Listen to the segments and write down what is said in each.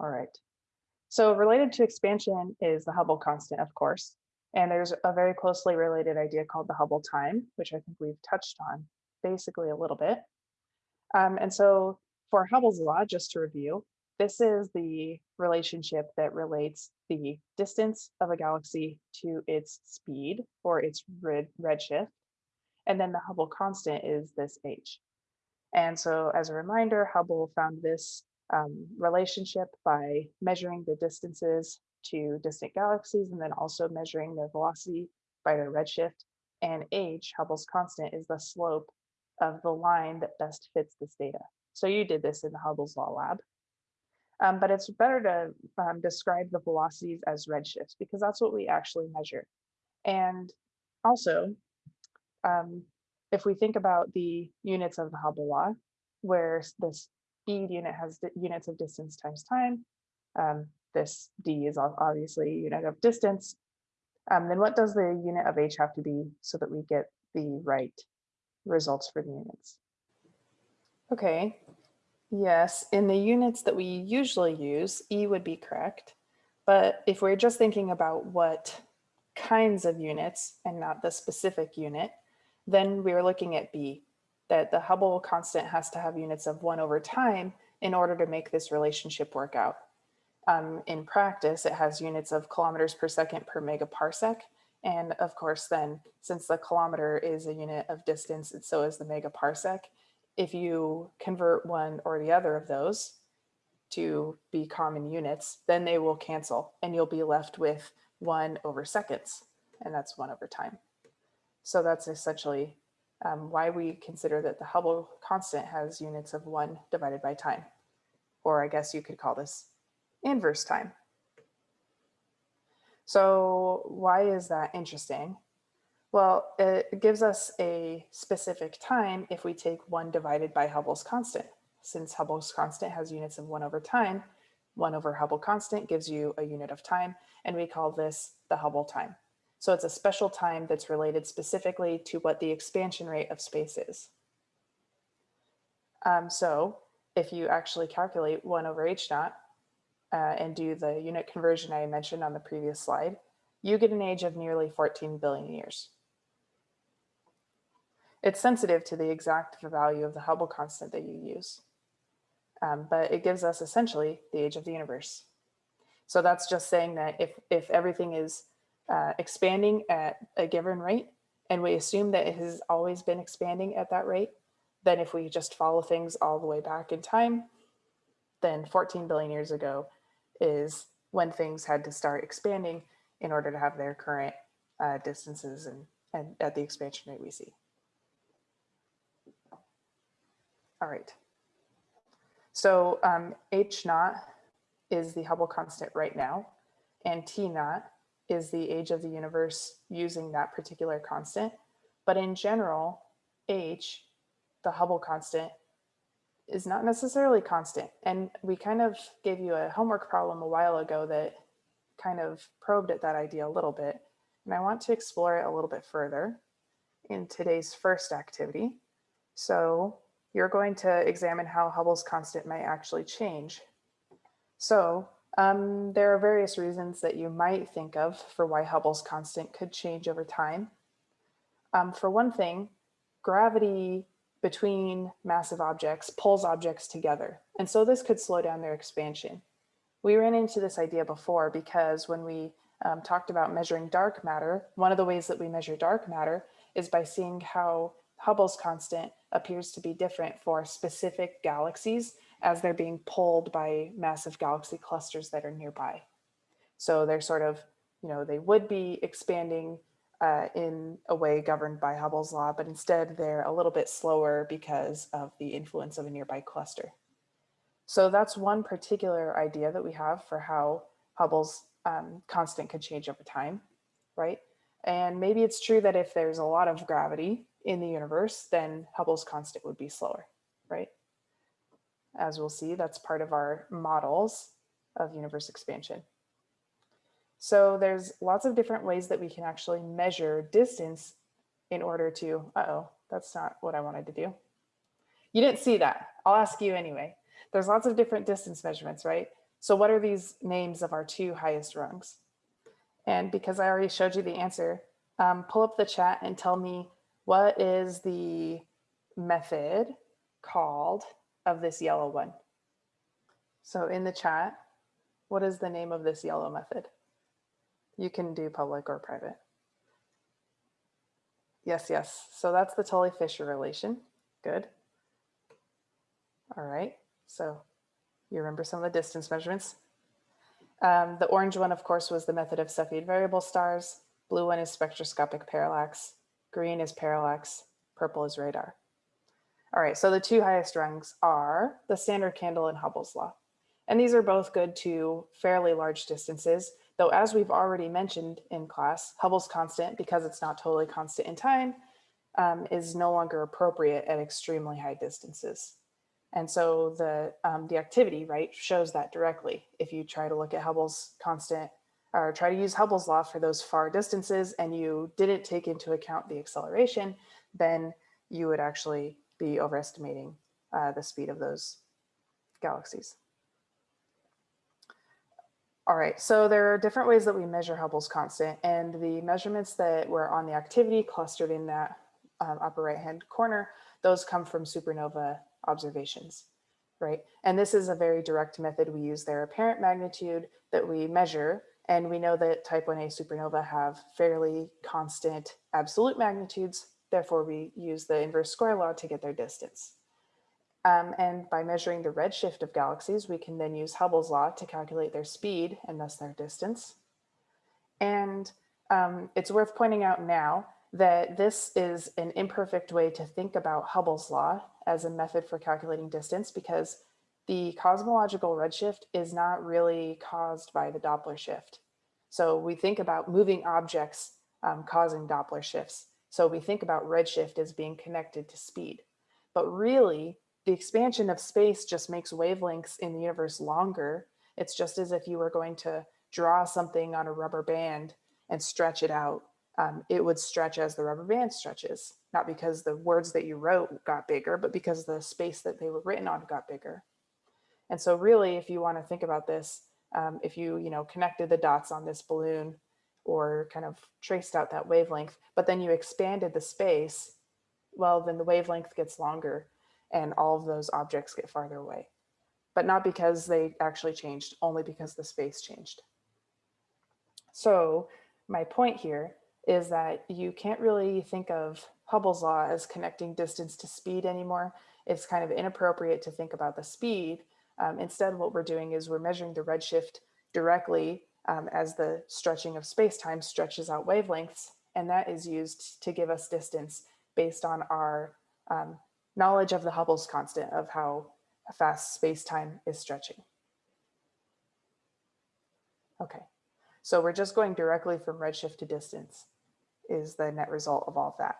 All right. So related to expansion is the Hubble constant, of course. And there's a very closely related idea called the Hubble time, which I think we've touched on basically a little bit. Um, and so for Hubble's law, just to review, this is the relationship that relates the distance of a galaxy to its speed or its red, redshift. And then the Hubble constant is this h. And so as a reminder, Hubble found this um, relationship by measuring the distances to distant galaxies and then also measuring their velocity by their redshift. And h, Hubble's constant, is the slope of the line that best fits this data. So you did this in the Hubble's Law Lab. Um, but it's better to um, describe the velocities as redshifts because that's what we actually measure. And also, um, if we think about the units of the Hubble law, where the speed unit has units of distance times time, um, this d is obviously unit of distance, um, then what does the unit of h have to be so that we get the right results for the units? Okay, yes, in the units that we usually use, e would be correct. But if we're just thinking about what kinds of units and not the specific unit, then we are looking at B, that the Hubble constant has to have units of one over time in order to make this relationship work out. Um, in practice, it has units of kilometers per second per megaparsec. And of course, then since the kilometer is a unit of distance, and so is the megaparsec, if you convert one or the other of those to be common units, then they will cancel and you'll be left with one over seconds, and that's one over time. So that's essentially um, why we consider that the Hubble constant has units of one divided by time. Or I guess you could call this inverse time. So why is that interesting? Well, it gives us a specific time if we take one divided by Hubble's constant. Since Hubble's constant has units of one over time, one over Hubble constant gives you a unit of time, and we call this the Hubble time. So it's a special time that's related specifically to what the expansion rate of space is. Um, so if you actually calculate 1 over h naught uh, and do the unit conversion I mentioned on the previous slide, you get an age of nearly 14 billion years. It's sensitive to the exact value of the Hubble constant that you use, um, but it gives us essentially the age of the universe. So that's just saying that if, if everything is uh, expanding at a given rate, and we assume that it has always been expanding at that rate, then if we just follow things all the way back in time, then 14 billion years ago is when things had to start expanding in order to have their current uh, distances and, and at the expansion rate we see. All right. So um, H naught is the Hubble constant right now, and T naught is the age of the universe using that particular constant. But in general, H, the Hubble constant, is not necessarily constant. And we kind of gave you a homework problem a while ago that kind of probed at that idea a little bit. And I want to explore it a little bit further in today's first activity. So you're going to examine how Hubble's constant might actually change. So um, there are various reasons that you might think of for why Hubble's constant could change over time. Um, for one thing, gravity between massive objects pulls objects together. And so this could slow down their expansion. We ran into this idea before because when we um, talked about measuring dark matter, one of the ways that we measure dark matter is by seeing how Hubble's constant appears to be different for specific galaxies as they're being pulled by massive galaxy clusters that are nearby. So they're sort of, you know, they would be expanding uh, in a way governed by Hubble's law, but instead they're a little bit slower because of the influence of a nearby cluster. So that's one particular idea that we have for how Hubble's um, constant could change over time, right? And maybe it's true that if there's a lot of gravity in the universe, then Hubble's constant would be slower, right? As we'll see, that's part of our models of universe expansion. So there's lots of different ways that we can actually measure distance in order to, uh-oh, that's not what I wanted to do. You didn't see that. I'll ask you anyway. There's lots of different distance measurements, right? So what are these names of our two highest rungs? And because I already showed you the answer, um, pull up the chat and tell me what is the method called of this yellow one. So in the chat, what is the name of this yellow method? You can do public or private. Yes, yes. So that's the Tully-Fisher relation. Good. All right. So you remember some of the distance measurements. Um, the orange one, of course, was the method of Cepheid variable stars. Blue one is spectroscopic parallax. Green is parallax. Purple is radar. All right, so the two highest rungs are the standard candle and Hubble's law. And these are both good to fairly large distances, though as we've already mentioned in class, Hubble's constant, because it's not totally constant in time, um, is no longer appropriate at extremely high distances. And so the, um, the activity, right, shows that directly. If you try to look at Hubble's constant or try to use Hubble's law for those far distances and you didn't take into account the acceleration, then you would actually be overestimating uh, the speed of those galaxies. All right, so there are different ways that we measure Hubble's constant and the measurements that were on the activity clustered in that um, upper right hand corner, those come from supernova observations, right? And this is a very direct method. We use their apparent magnitude that we measure. And we know that type 1a supernova have fairly constant absolute magnitudes. Therefore, we use the inverse square law to get their distance. Um, and by measuring the redshift of galaxies, we can then use Hubble's law to calculate their speed and thus their distance. And um, it's worth pointing out now that this is an imperfect way to think about Hubble's law as a method for calculating distance because the cosmological redshift is not really caused by the Doppler shift. So we think about moving objects um, causing Doppler shifts. So we think about redshift as being connected to speed. But really, the expansion of space just makes wavelengths in the universe longer. It's just as if you were going to draw something on a rubber band and stretch it out um, it would stretch as the rubber band stretches, not because the words that you wrote got bigger, but because the space that they were written on got bigger. And so really, if you want to think about this, um, if you, you know, connected the dots on this balloon or kind of traced out that wavelength, but then you expanded the space, well, then the wavelength gets longer and all of those objects get farther away. But not because they actually changed, only because the space changed. So my point here is that you can't really think of Hubble's law as connecting distance to speed anymore. It's kind of inappropriate to think about the speed. Um, instead, what we're doing is we're measuring the redshift directly um, as the stretching of space-time stretches out wavelengths, and that is used to give us distance based on our um, knowledge of the Hubble's constant of how fast space-time is stretching. Okay, so we're just going directly from redshift to distance is the net result of all of that.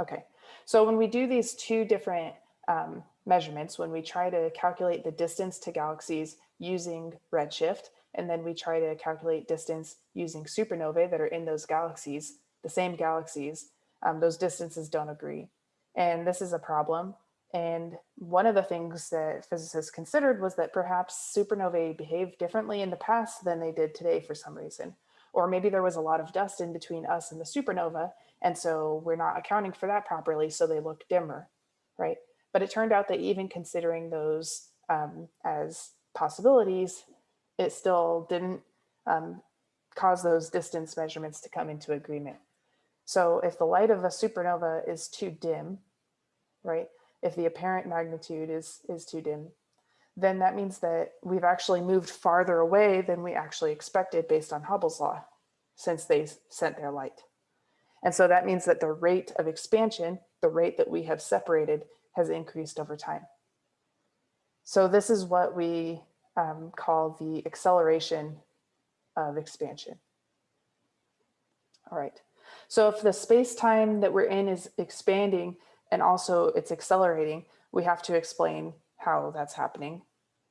Okay, so when we do these two different um, measurements, when we try to calculate the distance to galaxies using redshift, and then we try to calculate distance using supernovae that are in those galaxies, the same galaxies, um, those distances don't agree. And this is a problem. And one of the things that physicists considered was that perhaps supernovae behaved differently in the past than they did today for some reason. Or maybe there was a lot of dust in between us and the supernova. And so we're not accounting for that properly. So they look dimmer, right? But it turned out that even considering those um, as possibilities, it still didn't um, cause those distance measurements to come into agreement. So if the light of a supernova is too dim, right? If the apparent magnitude is, is too dim, then that means that we've actually moved farther away than we actually expected based on Hubble's law since they sent their light. And so that means that the rate of expansion, the rate that we have separated has increased over time. So this is what we um, call the acceleration of expansion. All right. So if the space-time that we're in is expanding and also it's accelerating, we have to explain how that's happening,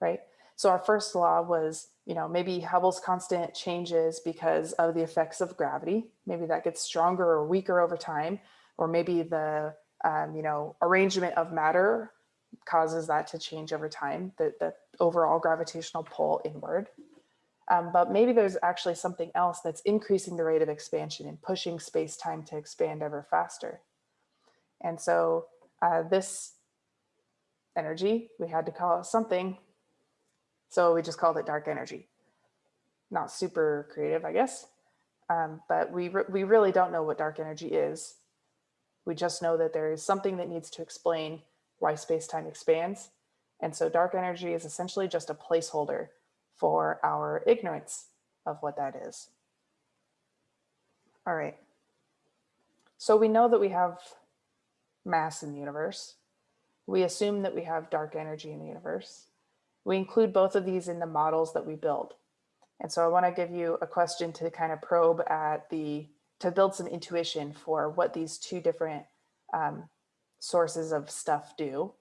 right? So our first law was, you know, maybe Hubble's constant changes because of the effects of gravity. Maybe that gets stronger or weaker over time, or maybe the, um, you know, arrangement of matter causes that to change over time, the, the overall gravitational pull inward. Um, but maybe there's actually something else that's increasing the rate of expansion and pushing space-time to expand ever faster. And so uh, this energy, we had to call it something. So we just called it dark energy. Not super creative, I guess. Um, but we, re we really don't know what dark energy is. We just know that there is something that needs to explain why space-time expands. And so dark energy is essentially just a placeholder for our ignorance of what that is. All right. So we know that we have mass in the universe. We assume that we have dark energy in the universe. We include both of these in the models that we build. And so I want to give you a question to kind of probe at the, to build some intuition for what these two different um, sources of stuff do.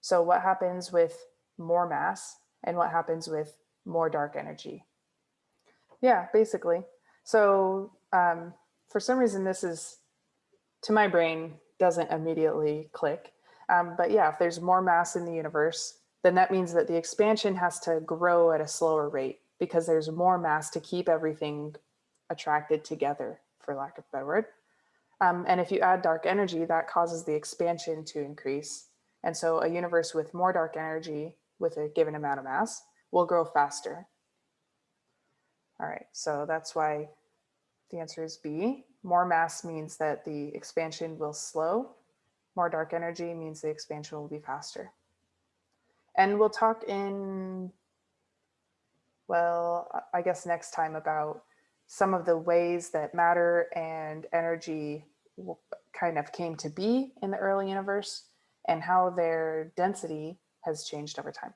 So what happens with more mass and what happens with more dark energy? Yeah, basically. So um, for some reason, this is, to my brain, doesn't immediately click. Um, but yeah, if there's more mass in the universe, then that means that the expansion has to grow at a slower rate because there's more mass to keep everything attracted together, for lack of a better word. Um, and if you add dark energy, that causes the expansion to increase. And so a universe with more dark energy with a given amount of mass will grow faster. All right, so that's why the answer is B. More mass means that the expansion will slow. More dark energy means the expansion will be faster. And we'll talk in, well, I guess next time about some of the ways that matter and energy kind of came to be in the early universe and how their density has changed over time.